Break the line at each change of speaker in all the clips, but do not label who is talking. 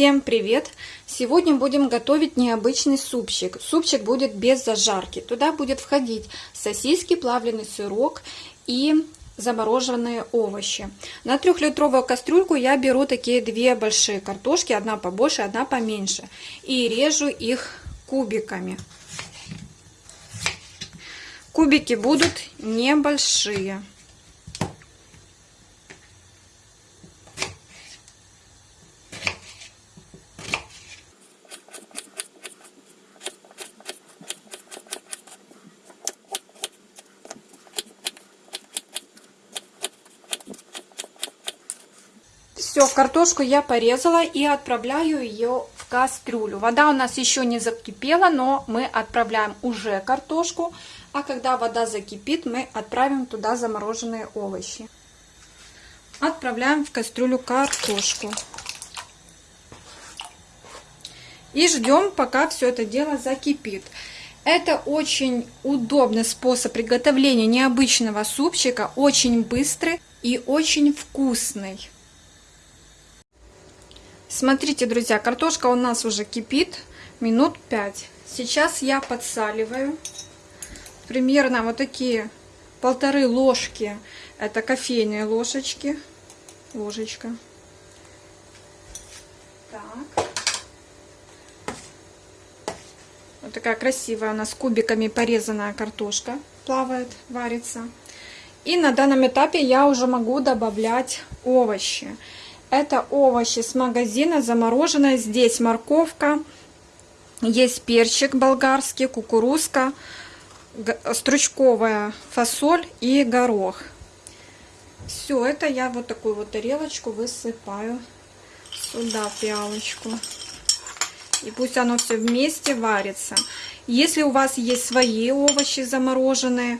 Всем привет! Сегодня будем готовить необычный супчик. Супчик будет без зажарки. Туда будет входить сосиски, плавленый сырок и замороженные овощи. На трехлитровую кастрюльку я беру такие две большие картошки, одна побольше, одна поменьше. И режу их кубиками. Кубики будут небольшие. Все, картошку я порезала и отправляю ее в кастрюлю. Вода у нас еще не закипела, но мы отправляем уже картошку. А когда вода закипит, мы отправим туда замороженные овощи. Отправляем в кастрюлю картошку. И ждем, пока все это дело закипит. Это очень удобный способ приготовления необычного супчика, очень быстрый и очень вкусный. Смотрите, друзья, картошка у нас уже кипит минут 5. Сейчас я подсаливаю. Примерно вот такие полторы ложки. Это кофейные ложечки. Ложечка. Так. Вот такая красивая у нас кубиками порезанная картошка плавает, варится. И на данном этапе я уже могу добавлять овощи. Это овощи с магазина, замороженные. Здесь морковка, есть перчик болгарский, кукурузка, стручковая фасоль и горох. Все это я вот такую вот тарелочку высыпаю сюда в пиалочку. И пусть оно все вместе варится. Если у вас есть свои овощи замороженные,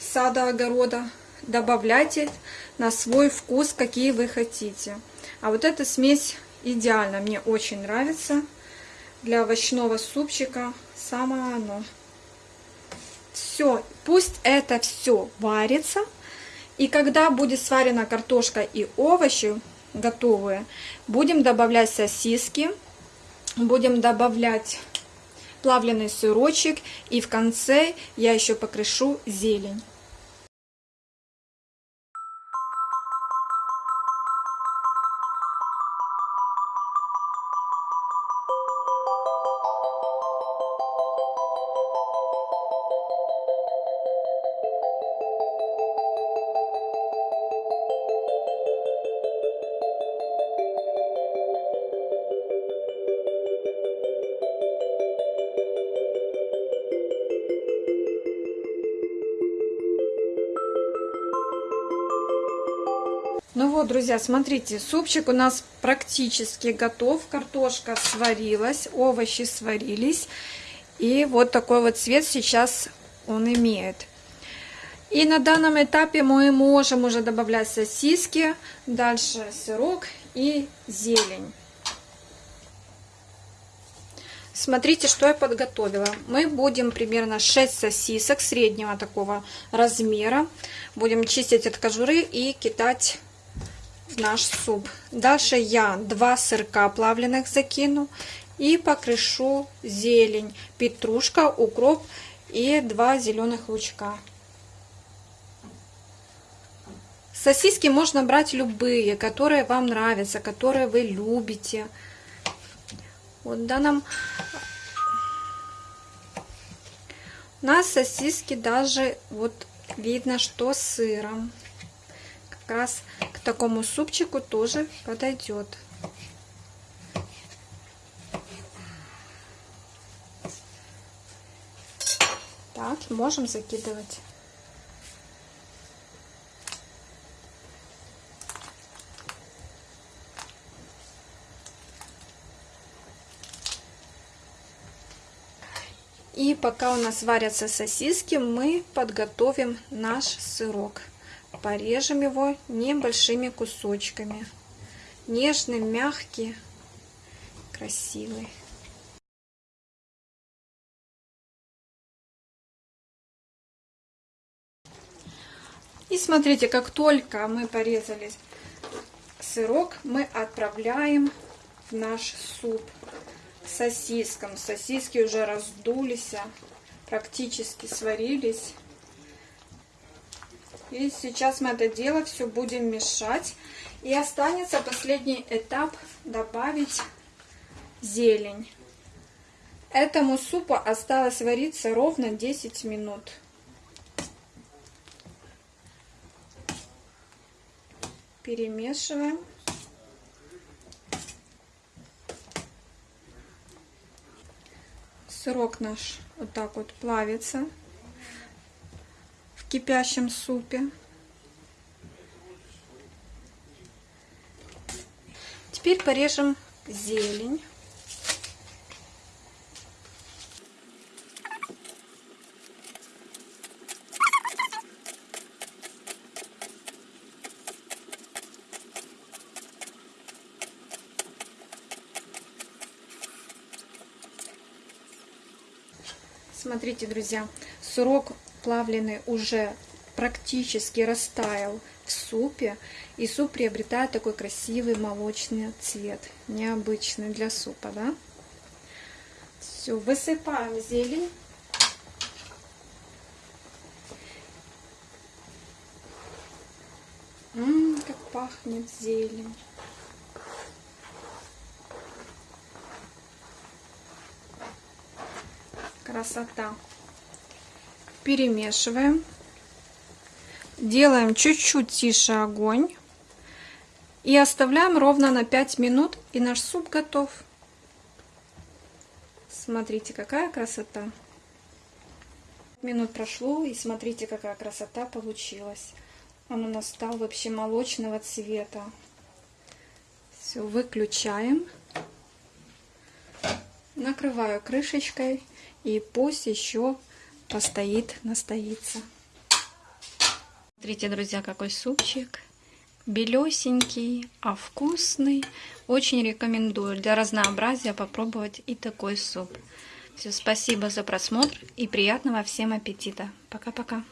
сада, огорода, добавляйте на свой вкус, какие вы хотите. А вот эта смесь идеально, мне очень нравится. Для овощного супчика самое оно. Все, пусть это все варится. И когда будет сварена картошка и овощи готовые, будем добавлять сосиски, будем добавлять плавленый сырочек. И в конце я еще покрышу зелень. Ну вот, друзья, смотрите, супчик у нас практически готов. Картошка сварилась, овощи сварились. И вот такой вот цвет сейчас он имеет. И на данном этапе мы можем уже добавлять сосиски, дальше сырок и зелень. Смотрите, что я подготовила. Мы будем примерно 6 сосисок среднего такого размера. Будем чистить от кожуры и кидать наш суп. Дальше я два сырка плавленых закину и покрышу зелень, петрушка, укроп и два зеленых лучка. Сосиски можно брать любые, которые вам нравятся, которые вы любите. Вот в данном у нас сосиски даже вот видно, что с сыром как раз такому супчику тоже подойдет. Так, можем закидывать. И пока у нас варятся сосиски, мы подготовим наш сырок порежем его небольшими кусочками. Нежный, мягкий, красивый. И смотрите, как только мы порезали сырок, мы отправляем в наш суп к сосискам. Сосиски уже раздулись, а практически сварились. И сейчас мы это дело все будем мешать. И останется последний этап добавить зелень. Этому супу осталось вариться ровно 10 минут. Перемешиваем. Сырок наш вот так вот плавится в кипящем супе. Теперь порежем зелень. Смотрите, друзья, сырок плавленый уже практически растаял в супе, и суп приобретает такой красивый молочный цвет, необычный для супа, да? Все, высыпаем зелень. Ммм, как пахнет зелень. Красота. Перемешиваем. Делаем чуть-чуть тише огонь. И оставляем ровно на 5 минут, и наш суп готов. Смотрите, какая красота. Минут прошло, и смотрите, какая красота получилась. Он у нас стал вообще молочного цвета. Все, выключаем. Накрываю крышечкой, и пусть еще постоит, настоится. Смотрите, друзья, какой супчик. Белесенький, а вкусный. Очень рекомендую для разнообразия попробовать и такой суп. Все, спасибо за просмотр и приятного всем аппетита. Пока-пока.